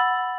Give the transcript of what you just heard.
you